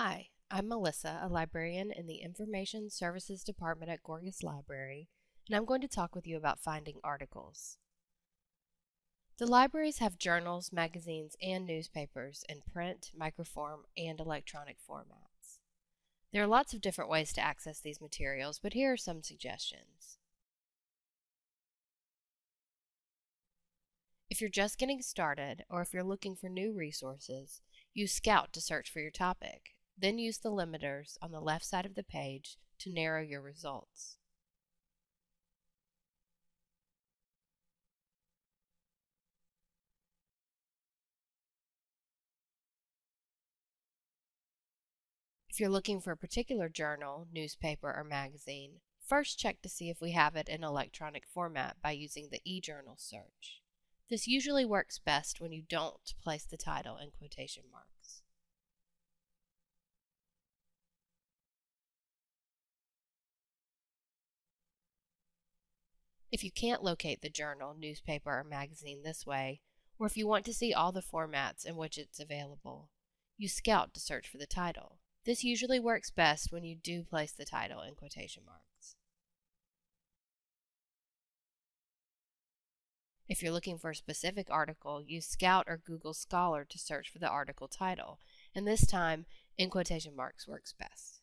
Hi, I'm Melissa, a librarian in the Information Services Department at Gorgas Library, and I'm going to talk with you about finding articles. The libraries have journals, magazines, and newspapers in print, microform, and electronic formats. There are lots of different ways to access these materials, but here are some suggestions. If you're just getting started, or if you're looking for new resources, use Scout to search for your topic. Then use the limiters on the left side of the page to narrow your results. If you're looking for a particular journal, newspaper, or magazine, first check to see if we have it in electronic format by using the eJournal search. This usually works best when you don't place the title in quotation marks. If you can't locate the journal, newspaper, or magazine this way, or if you want to see all the formats in which it's available, use Scout to search for the title. This usually works best when you do place the title in quotation marks. If you're looking for a specific article, use Scout or Google Scholar to search for the article title, and this time, in quotation marks works best.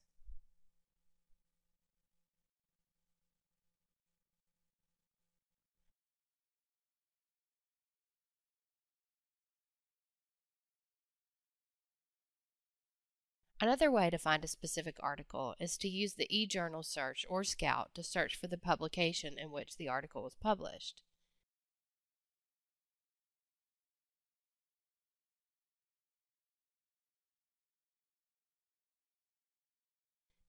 Another way to find a specific article is to use the eJournal search or Scout to search for the publication in which the article was published.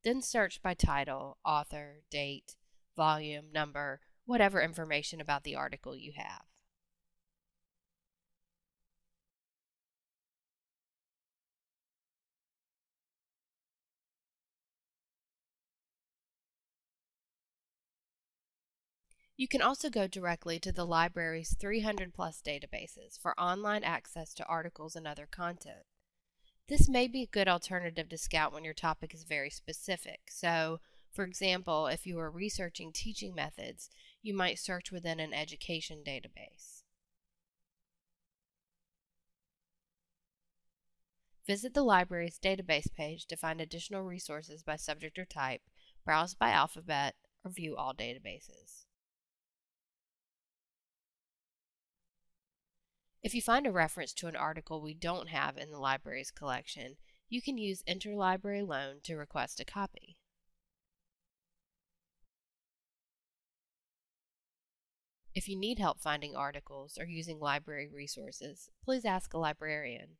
Then search by title, author, date, volume, number, whatever information about the article you have. You can also go directly to the library's 300 plus databases for online access to articles and other content. This may be a good alternative to Scout when your topic is very specific. So, for example, if you are researching teaching methods, you might search within an education database. Visit the library's database page to find additional resources by subject or type, browse by alphabet, or view all databases. If you find a reference to an article we don't have in the library's collection, you can use Interlibrary Loan to request a copy. If you need help finding articles or using library resources, please ask a librarian.